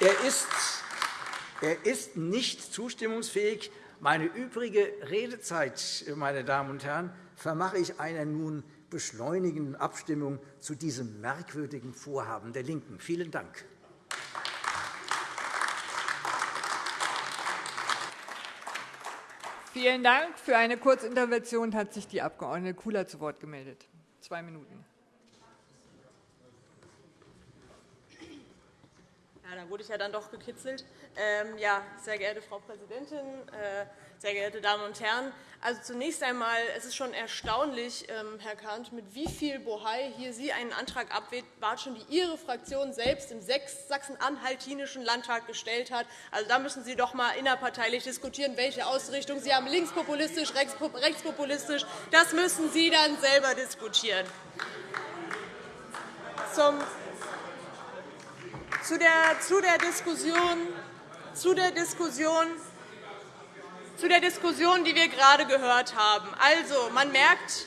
F: Er ist, er ist nicht zustimmungsfähig. Meine übrige Redezeit, meine Damen und Herren, vermache ich einer nun beschleunigenden Abstimmung zu diesem merkwürdigen Vorhaben der LINKEN. Vielen Dank.
A: Vielen Dank. Für eine Kurzintervention hat sich die Abg. Kula zu Wort gemeldet. Zwei Minuten.
B: Dann wurde ich ja dann doch gekitzelt. Ähm, ja, sehr geehrte Frau Präsidentin, äh, sehr geehrte Damen und Herren! Also zunächst einmal, es ist schon erstaunlich, ähm, Herr Kahnt, mit wie viel Bohai hier Sie einen Antrag abwatschen, die Ihre Fraktion selbst im Sachsen-Anhaltinischen Landtag gestellt hat. Also da müssen Sie doch einmal innerparteilich diskutieren, welche Ausrichtung Sie haben, linkspopulistisch, rechtspopulistisch. Das müssen Sie dann selber diskutieren. Zum zu der, zu der Diskussion zu der Diskussion zu der Diskussion, die wir gerade gehört haben. Also, man merkt,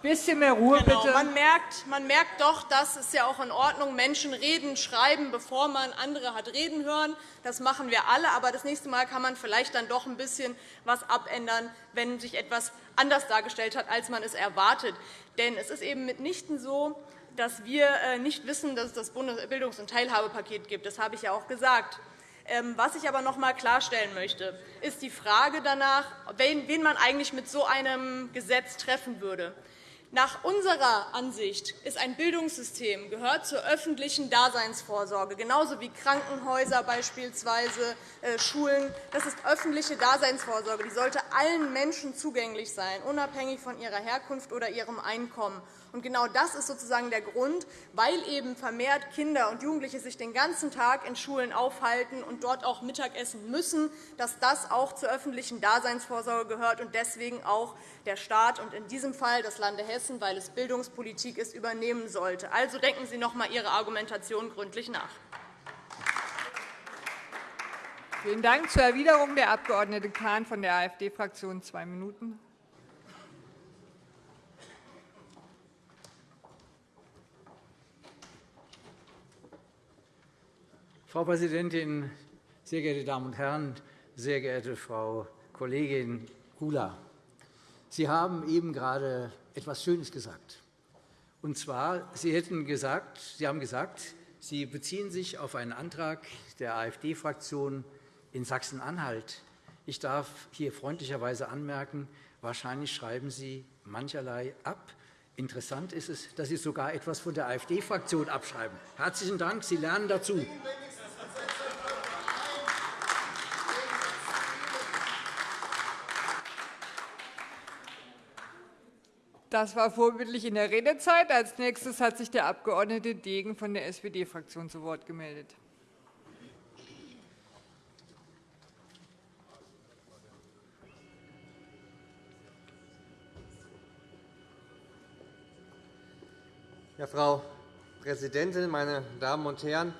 A: bisschen mehr Ruhe,
B: genau,
A: bitte.
B: Man merkt, man merkt doch, dass es ja auch in Ordnung Menschen reden, schreiben, bevor man andere hat reden hören. Das machen wir alle. Aber das nächste Mal kann man vielleicht dann doch ein bisschen was abändern, wenn sich etwas anders dargestellt hat, als man es erwartet. Denn es ist eben mitnichten so, dass wir äh, nicht wissen, dass es das Bildungs- und Teilhabepaket gibt. Das habe ich ja auch gesagt. Ähm, was ich aber noch einmal klarstellen möchte, ist die Frage danach, wen man eigentlich mit so einem Gesetz treffen würde. Nach unserer Ansicht ist ein Bildungssystem gehört zur öffentlichen Daseinsvorsorge, genauso wie Krankenhäuser beispielsweise, äh, Schulen. Das ist öffentliche Daseinsvorsorge. Die sollte allen Menschen zugänglich sein, unabhängig von ihrer Herkunft oder ihrem Einkommen. Und genau das ist sozusagen der Grund, weil eben vermehrt Kinder und Jugendliche sich den ganzen Tag in Schulen aufhalten und dort auch Mittagessen müssen, dass das auch zur öffentlichen Daseinsvorsorge gehört und deswegen auch der Staat und in diesem Fall das Lande Hessen, weil es Bildungspolitik ist, übernehmen sollte. Also denken Sie noch einmal Ihre Argumentation gründlich nach.
A: Vielen Dank. Zur Erwiderung der Abg. Kahn von der AfD-Fraktion zwei Minuten.
F: Frau Präsidentin, sehr geehrte Damen und Herren! Sehr geehrte Frau Kollegin Kula! Sie haben eben gerade etwas Schönes gesagt. Und zwar, Sie, hätten gesagt, Sie haben gesagt, Sie beziehen sich auf einen Antrag der AfD-Fraktion in Sachsen-Anhalt. Ich darf hier freundlicherweise anmerken, wahrscheinlich schreiben Sie mancherlei ab. Interessant ist es, dass Sie sogar etwas von der AfD-Fraktion abschreiben. Herzlichen Dank, Sie lernen dazu.
A: Das war vorbildlich in der Redezeit. Als nächstes hat sich der Abg. Degen von der SPD-Fraktion zu Wort gemeldet.
G: Ja, Frau Präsidentin, meine Damen und Herren!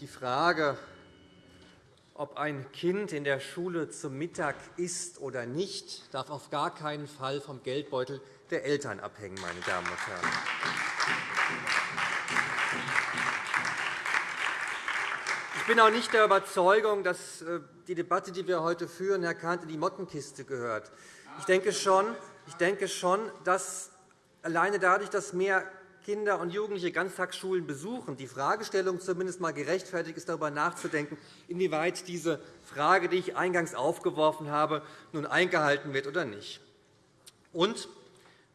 G: Die Frage, ob ein Kind in der Schule zum Mittag isst oder nicht, darf auf gar keinen Fall vom Geldbeutel der Eltern abhängen. Meine Damen und Herren. Ich bin auch nicht der Überzeugung, dass äh, die Debatte, die wir heute führen, Herr Kahnt, in die Mottenkiste gehört. Ich denke schon, ich denke schon dass alleine dadurch, dass mehr Kinder und Jugendliche Ganztagsschulen besuchen, die Fragestellung zumindest einmal gerechtfertigt ist, darüber nachzudenken, inwieweit diese Frage, die ich eingangs aufgeworfen habe, nun eingehalten wird oder nicht. Und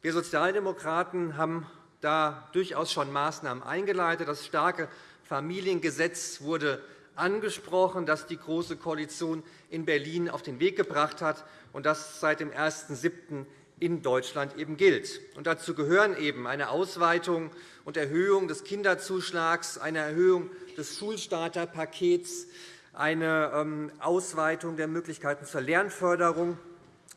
G: wir Sozialdemokraten haben da durchaus schon Maßnahmen eingeleitet. Das starke Familiengesetz wurde angesprochen, das die Große Koalition in Berlin auf den Weg gebracht hat und das seit dem 1.7 in Deutschland eben gilt. Und dazu gehören eben eine Ausweitung und Erhöhung des Kinderzuschlags, eine Erhöhung des Schulstarterpakets, eine ähm, Ausweitung der Möglichkeiten zur Lernförderung,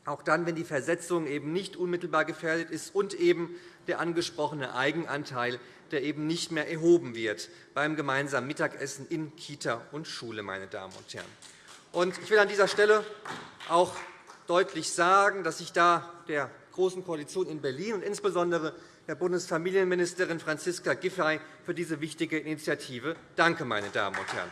G: auch dann, wenn die Versetzung eben nicht unmittelbar gefährdet ist, und eben der angesprochene Eigenanteil, der eben nicht mehr erhoben wird beim gemeinsamen Mittagessen in Kita und Schule. Meine Damen und Herren. Ich will an dieser Stelle auch deutlich sagen, dass ich da der Großen Koalition in Berlin und insbesondere der Bundesfamilienministerin Franziska Giffey für diese wichtige Initiative danke. Meine Damen und Herren.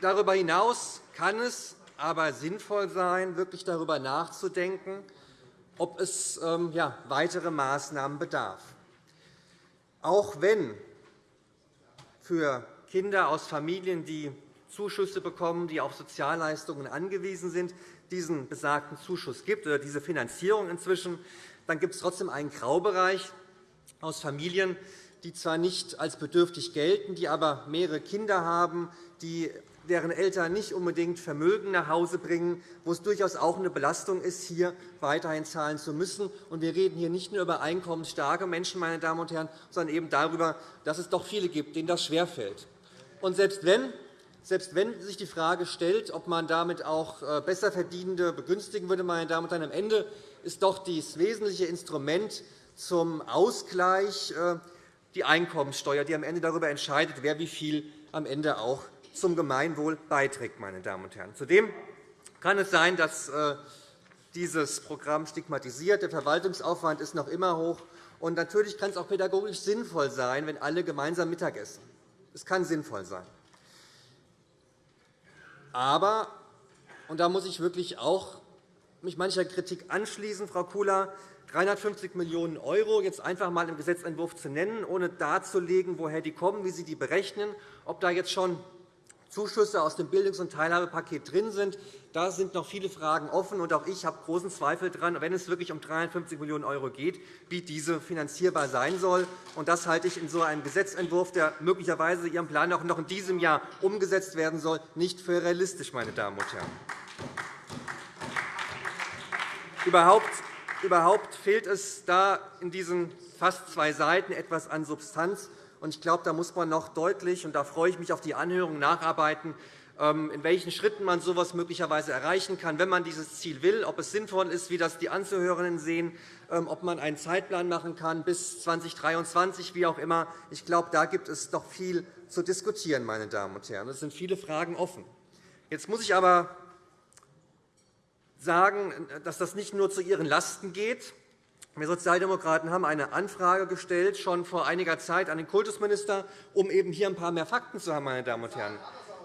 G: Darüber hinaus kann es aber sinnvoll sein, wirklich darüber nachzudenken, ob es ähm, weitere Maßnahmen bedarf. Auch wenn für Kinder aus Familien, die Zuschüsse bekommen, die auf Sozialleistungen angewiesen sind, diesen besagten Zuschuss gibt oder diese Finanzierung inzwischen, dann gibt es trotzdem einen Graubereich aus Familien, die zwar nicht als bedürftig gelten, die aber mehrere Kinder haben, die deren Eltern nicht unbedingt Vermögen nach Hause bringen, wo es durchaus auch eine Belastung ist, hier weiterhin zahlen zu müssen. Wir reden hier nicht nur über einkommensstarke Menschen, meine Damen und Herren, sondern eben darüber, dass es doch viele gibt, denen das schwerfällt. Und selbst wenn selbst wenn sich die Frage stellt, ob man damit auch äh, Besserverdienende begünstigen würde, meine Damen und Herren, am Ende ist doch das wesentliche Instrument zum Ausgleich äh, die Einkommensteuer, die am Ende darüber entscheidet, wer wie viel am Ende auch zum Gemeinwohl beiträgt. Meine Damen und Herren. Zudem kann es sein, dass äh, dieses Programm stigmatisiert. Der Verwaltungsaufwand ist noch immer hoch. Und natürlich kann es auch pädagogisch sinnvoll sein, wenn alle gemeinsam Mittag Es kann sinnvoll sein. Aber, und da muss ich wirklich auch mich mancher Kritik anschließen, Frau Kula, 350 Millionen € jetzt einfach einmal im Gesetzentwurf zu nennen, ohne darzulegen, woher die kommen, wie Sie die berechnen, ob da jetzt schon Zuschüsse aus dem Bildungs- und Teilhabepaket drin sind. Da sind noch viele Fragen offen. und Auch ich habe großen Zweifel daran, wenn es wirklich um 350 Millionen € geht, wie diese finanzierbar sein soll. Das halte ich in so einem Gesetzentwurf, der möglicherweise Ihrem Plan auch noch in diesem Jahr umgesetzt werden soll, nicht für realistisch. Meine Damen und Herren. Überhaupt fehlt es da in diesen fast zwei Seiten etwas an Substanz. Ich glaube, da muss man noch deutlich, und da freue ich mich auf die Anhörung, nacharbeiten, ähm, in welchen Schritten man so etwas möglicherweise erreichen kann, wenn man dieses Ziel will, ob es sinnvoll ist, wie das die Anzuhörenden sehen, ähm, ob man einen Zeitplan machen kann bis 2023, wie auch immer. Ich glaube, da gibt es doch viel zu diskutieren. Meine Damen und Herren. Es sind viele Fragen offen. Jetzt muss ich aber sagen, dass das nicht nur zu Ihren Lasten geht. Wir Sozialdemokraten haben eine Anfrage gestellt, schon vor einiger Zeit an den Kultusminister, um eben hier ein paar mehr Fakten zu haben. Meine Damen und Herren.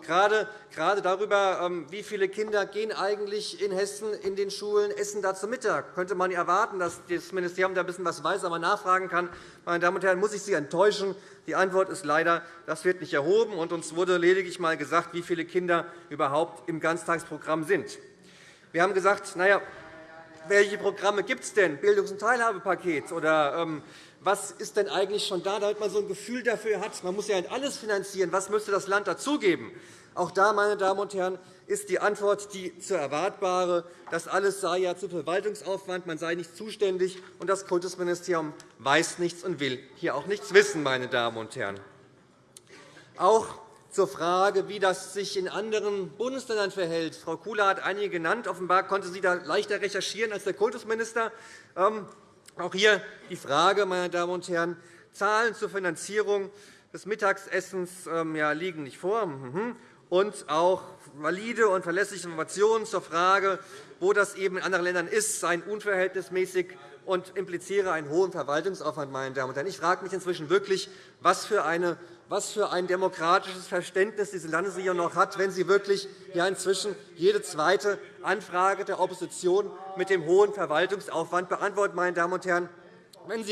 G: Gerade, gerade darüber, ähm, wie viele Kinder gehen eigentlich in Hessen in den Schulen essen da zu Mittag. Könnte man erwarten, dass das Ministerium da ein bisschen was weiß, aber nachfragen kann. Meine Damen und Herren, muss ich Sie enttäuschen. Die Antwort ist leider, das wird nicht erhoben. und Uns wurde lediglich einmal gesagt, wie viele Kinder überhaupt im Ganztagsprogramm sind. Wir haben gesagt, na ja, welche Programme gibt es denn? Bildungs- und Teilhabepaket oder ähm, was ist denn eigentlich schon da, damit man so ein Gefühl dafür hat? Man muss ja nicht alles finanzieren. Was müsste das Land dazugeben? Auch da, meine Damen und Herren, ist die Antwort die zu erwartbare. Das alles sei ja zu Verwaltungsaufwand, man sei nicht zuständig, und das Kultusministerium weiß nichts und will hier auch nichts wissen. Meine Damen und Herren. Auch zur Frage, wie das sich in anderen Bundesländern verhält. Frau Kula hat einige genannt. Offenbar konnte sie da leichter recherchieren als der Kultusminister. Ähm, auch hier die Frage, meine Damen und Herren, Zahlen zur Finanzierung des Mittagessens ähm, liegen nicht vor. Mhm. Und auch valide und verlässliche Informationen zur Frage, wo das eben in anderen Ländern ist, seien unverhältnismäßig und impliziere einen hohen Verwaltungsaufwand. Meine Damen und Herren. Ich frage mich inzwischen wirklich, was für eine was für ein demokratisches Verständnis diese Landesregierung noch hat, wenn sie wirklich ja inzwischen jede zweite Anfrage der Opposition mit dem hohen Verwaltungsaufwand beantwortet. Meine Damen und Herren. Wenn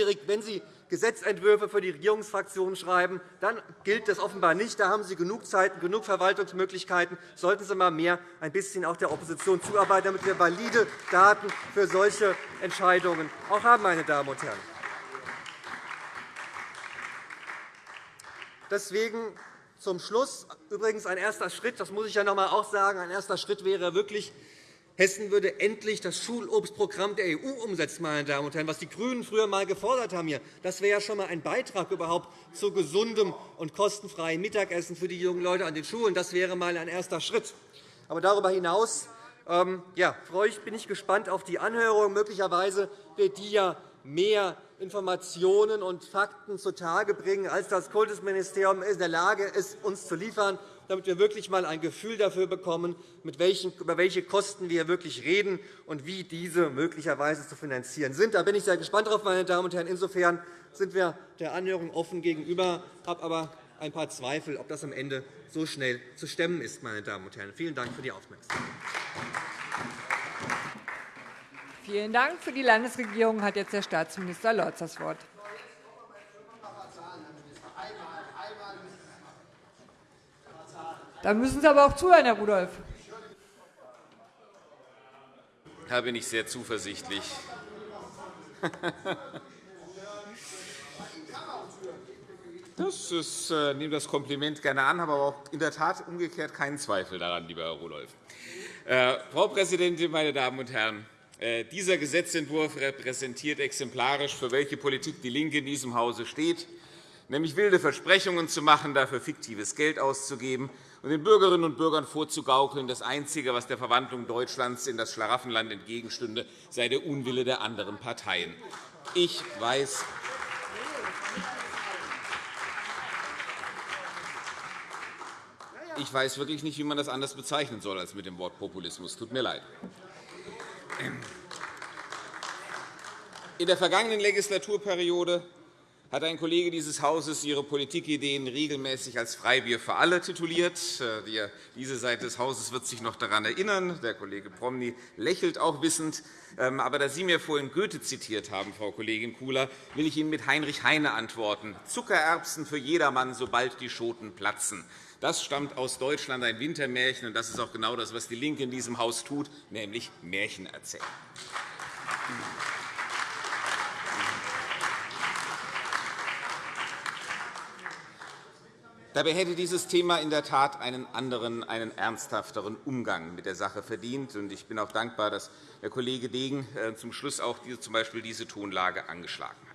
G: Sie Gesetzentwürfe für die Regierungsfraktionen schreiben, dann gilt das offenbar nicht. Da haben Sie genug Zeit, genug Verwaltungsmöglichkeiten. Sollten Sie einmal mehr ein bisschen auch der Opposition zuarbeiten, damit wir valide Daten für solche Entscheidungen auch haben. Meine Damen und Herren. Deswegen zum Schluss übrigens ein erster Schritt, das muss ich ja noch einmal auch sagen, ein erster Schritt wäre wirklich, Hessen würde endlich das Schulobstprogramm der EU umsetzen, meine Damen und Herren, was die GRÜNEN früher einmal gefordert haben. Das wäre ja schon einmal ein Beitrag überhaupt zu gesundem und kostenfreiem Mittagessen für die jungen Leute an den Schulen. Das wäre einmal ein erster Schritt. Aber darüber hinaus ähm, ja, bin ich gespannt auf die Anhörung. Möglicherweise wird die ja mehr Informationen und Fakten zutage bringen, als das Kultusministerium in der Lage ist, uns zu liefern, damit wir wirklich einmal ein Gefühl dafür bekommen, über welche Kosten wir wirklich reden und wie diese möglicherweise zu finanzieren sind. Da bin ich sehr gespannt darauf, meine Damen und Herren. Insofern sind wir der Anhörung offen gegenüber, habe aber ein paar Zweifel, ob das am Ende so schnell zu stemmen ist. Meine Damen und Herren. Vielen Dank für die Aufmerksamkeit.
A: Vielen Dank. Für die Landesregierung hat jetzt der Staatsminister Lorz das Wort. Da müssen Sie aber auch zuhören, Herr Rudolph.
H: Da bin ich sehr zuversichtlich. Das ist, äh, nehme das Kompliment gerne an, habe aber auch in der Tat umgekehrt keinen Zweifel daran, lieber Herr Rudolph. Äh, Frau Präsidentin, meine Damen und Herren! Äh, dieser Gesetzentwurf repräsentiert exemplarisch, für welche Politik DIE LINKE in diesem Hause steht, nämlich wilde Versprechungen zu machen, dafür fiktives Geld auszugeben und den Bürgerinnen und Bürgern vorzugaukeln, das Einzige, was der Verwandlung Deutschlands in das Schlaraffenland entgegenstünde, sei der Unwille der anderen Parteien. Ich weiß, Ich weiß wirklich nicht, wie man das anders bezeichnen soll als mit dem Wort Populismus. Tut mir leid. In der vergangenen Legislaturperiode hat ein Kollege dieses Hauses Ihre Politikideen regelmäßig als Freibier für alle tituliert. Äh, diese Seite des Hauses wird sich noch daran erinnern. Der Kollege Promny lächelt auch wissend. Ähm, aber da Sie mir vorhin Goethe zitiert haben, Frau Kollegin Kula, will ich Ihnen mit Heinrich Heine antworten. Zuckererbsen für jedermann, sobald die Schoten platzen. Das stammt aus Deutschland, ein Wintermärchen, und das ist auch genau das, was DIE LINKE in diesem Haus tut, nämlich Märchen erzählen. Dabei hätte dieses Thema in der Tat einen anderen, einen ernsthafteren Umgang mit der Sache verdient. Ich bin auch dankbar, dass der Kollege Degen äh, zum Schluss auch z. diese Tonlage angeschlagen hat.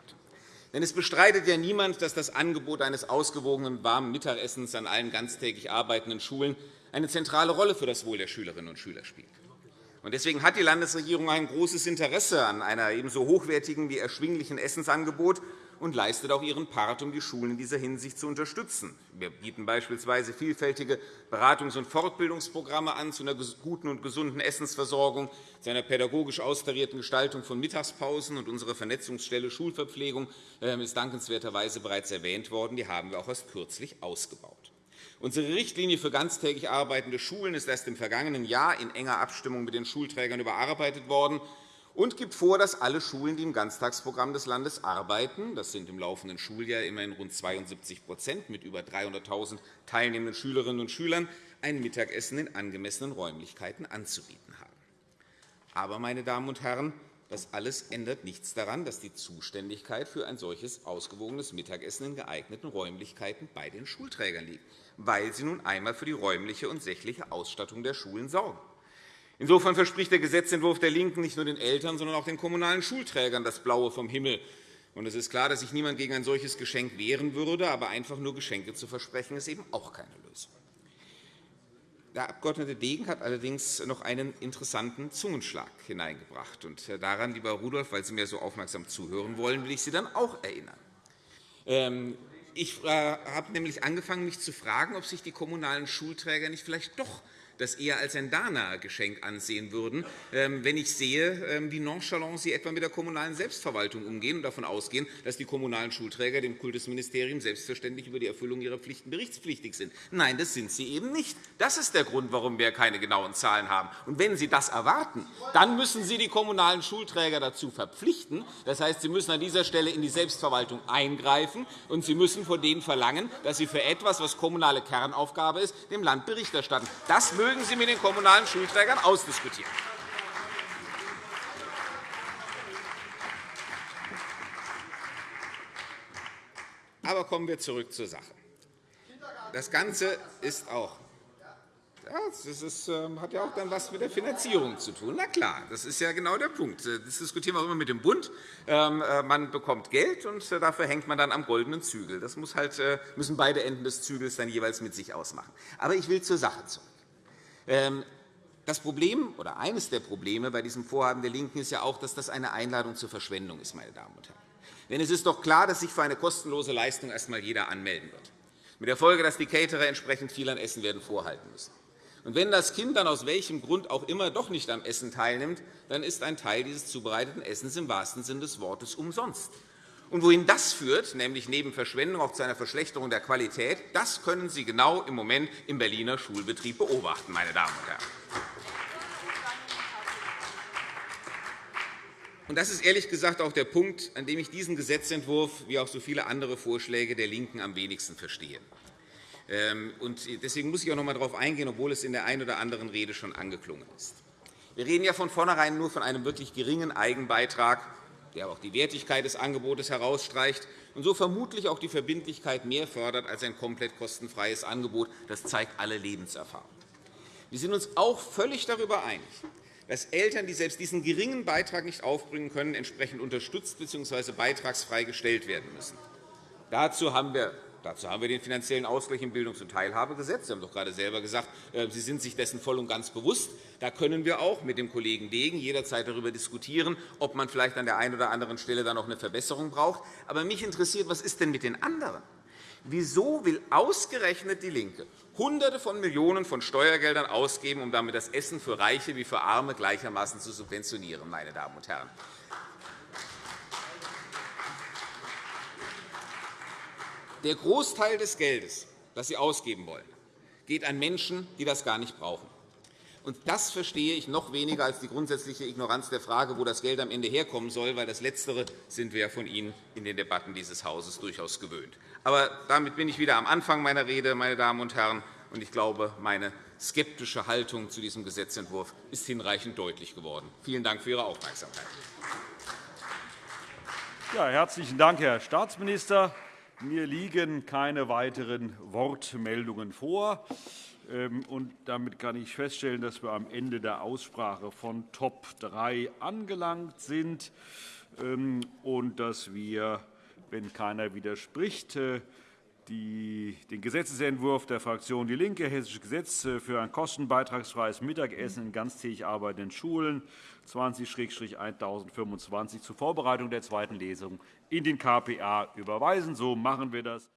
H: Denn es bestreitet ja niemand, dass das Angebot eines ausgewogenen warmen Mittagessens an allen ganztägig arbeitenden Schulen eine zentrale Rolle für das Wohl der Schülerinnen und Schüler spielt. Deswegen hat die Landesregierung ein großes Interesse an einem ebenso hochwertigen wie erschwinglichen Essensangebot und leistet auch ihren Part, um die Schulen in dieser Hinsicht zu unterstützen. Wir bieten beispielsweise vielfältige Beratungs- und Fortbildungsprogramme an zu einer guten und gesunden Essensversorgung, zu einer pädagogisch austarierten Gestaltung von Mittagspausen. Und unsere Vernetzungsstelle Schulverpflegung ähm, ist dankenswerterweise bereits erwähnt worden. Die haben wir auch erst kürzlich ausgebaut. Unsere Richtlinie für ganztägig arbeitende Schulen ist erst im vergangenen Jahr in enger Abstimmung mit den Schulträgern überarbeitet worden und gibt vor, dass alle Schulen, die im Ganztagsprogramm des Landes arbeiten, das sind im laufenden Schuljahr immerhin rund 72% mit über 300.000 teilnehmenden Schülerinnen und Schülern, ein Mittagessen in angemessenen Räumlichkeiten anzubieten haben. Aber, meine Damen und Herren, das alles ändert nichts daran, dass die Zuständigkeit für ein solches ausgewogenes Mittagessen in geeigneten Räumlichkeiten bei den Schulträgern liegt, weil sie nun einmal für die räumliche und sächliche Ausstattung der Schulen sorgen. Insofern verspricht der Gesetzentwurf der LINKEN nicht nur den Eltern, sondern auch den kommunalen Schulträgern das Blaue vom Himmel. es ist klar, dass sich niemand gegen ein solches Geschenk wehren würde, aber einfach nur Geschenke zu versprechen, ist eben auch keine Lösung. Der Abg. Degen hat allerdings noch einen interessanten Zungenschlag hineingebracht. Und äh, daran, lieber Rudolph, weil Sie mir so aufmerksam zuhören wollen, will ich Sie dann auch erinnern. Ähm, ich äh, habe nämlich angefangen, mich zu fragen, ob sich die kommunalen Schulträger nicht vielleicht doch das eher als ein Dana-Geschenk ansehen würden, ähm, wenn ich sehe, ähm, wie nonchalant Sie etwa mit der kommunalen Selbstverwaltung umgehen und davon ausgehen, dass die kommunalen Schulträger dem Kultusministerium selbstverständlich über die Erfüllung ihrer Pflichten berichtspflichtig sind. Nein, das sind sie eben nicht. Das ist der Grund, warum wir keine genauen Zahlen haben. Und wenn Sie das erwarten, dann müssen Sie die kommunalen Schulträger dazu verpflichten. Das heißt, Sie müssen an dieser Stelle in die Selbstverwaltung eingreifen, und Sie müssen von denen verlangen, dass sie für etwas, was kommunale Kernaufgabe ist, dem Land Bericht erstatten. Das mögen Sie mit den kommunalen Schulträgern ausdiskutieren. Aber kommen wir zurück zur Sache. Das Ganze ist auch das ist, ähm, hat ja auch dann etwas mit der Finanzierung zu tun. Na klar, das ist ja genau der Punkt. Das diskutieren wir auch immer mit dem Bund. Ähm, äh, man bekommt Geld, und äh, dafür hängt man dann am goldenen Zügel. Das muss halt, äh, müssen beide Enden des Zügels dann jeweils mit sich ausmachen. Aber ich will zur Sache zurück. Ähm, das Problem oder eines der Probleme bei diesem Vorhaben der LINKEN ist ja auch, dass das eine Einladung zur Verschwendung ist. Meine Damen und Herren. Denn es ist doch klar, dass sich für eine kostenlose Leistung erst einmal jeder anmelden wird, mit der Folge, dass die Caterer entsprechend viel an Essen werden vorhalten müssen. Und wenn das Kind dann aus welchem Grund auch immer doch nicht am Essen teilnimmt, dann ist ein Teil dieses zubereiteten Essens im wahrsten Sinne des Wortes umsonst. Und wohin das führt, nämlich neben Verschwendung auch zu einer Verschlechterung der Qualität, das können Sie genau im Moment im Berliner Schulbetrieb beobachten, meine Damen und Herren. Und das ist ehrlich gesagt auch der Punkt, an dem ich diesen Gesetzentwurf wie auch so viele andere Vorschläge der LINKEN am wenigsten verstehe. Ähm, deswegen muss ich auch noch einmal darauf eingehen, obwohl es in der einen oder anderen Rede schon angeklungen ist. Wir reden ja von vornherein nur von einem wirklich geringen Eigenbeitrag der auch die Wertigkeit des Angebotes herausstreicht und so vermutlich auch die Verbindlichkeit mehr fördert als ein komplett kostenfreies Angebot. Das zeigt alle Lebenserfahrung. Wir sind uns auch völlig darüber einig, dass Eltern, die selbst diesen geringen Beitrag nicht aufbringen können, entsprechend unterstützt bzw. beitragsfrei gestellt werden müssen. Dazu haben wir Dazu haben wir den finanziellen Ausgleich im Bildungs- und Teilhabegesetz. Sie haben doch gerade selber gesagt, äh, Sie sind sich dessen voll und ganz bewusst. Da können wir auch mit dem Kollegen Degen jederzeit darüber diskutieren, ob man vielleicht an der einen oder anderen Stelle da noch eine Verbesserung braucht. Aber mich interessiert, was ist denn mit den anderen? Wieso will ausgerechnet DIE LINKE Hunderte von Millionen von Steuergeldern ausgeben, um damit das Essen für Reiche wie für Arme gleichermaßen zu subventionieren? Meine Damen und Herren? Der Großteil des Geldes, das Sie ausgeben wollen, geht an Menschen, die das gar nicht brauchen. Das verstehe ich noch weniger als die grundsätzliche Ignoranz der Frage, wo das Geld am Ende herkommen soll, weil das Letztere sind wir von Ihnen in den Debatten dieses Hauses durchaus gewöhnt. Aber damit bin ich wieder am Anfang meiner Rede, meine Damen und Herren. Und ich glaube, meine skeptische Haltung zu diesem Gesetzentwurf ist hinreichend deutlich geworden. Vielen Dank für Ihre Aufmerksamkeit.
I: Ja, herzlichen Dank, Herr Staatsminister. Mir liegen keine weiteren Wortmeldungen vor. Ähm, und damit kann ich feststellen, dass wir am Ende der Aussprache von Top 3 angelangt sind ähm, und dass wir, wenn keiner widerspricht, äh, den Gesetzentwurf der Fraktion DIE LINKE, Hessisches Gesetz für ein kostenbeitragsfreies Mittagessen in ganztägig arbeitenden Schulen 20-1025 zur Vorbereitung der zweiten Lesung in den KPA überweisen. So machen wir das.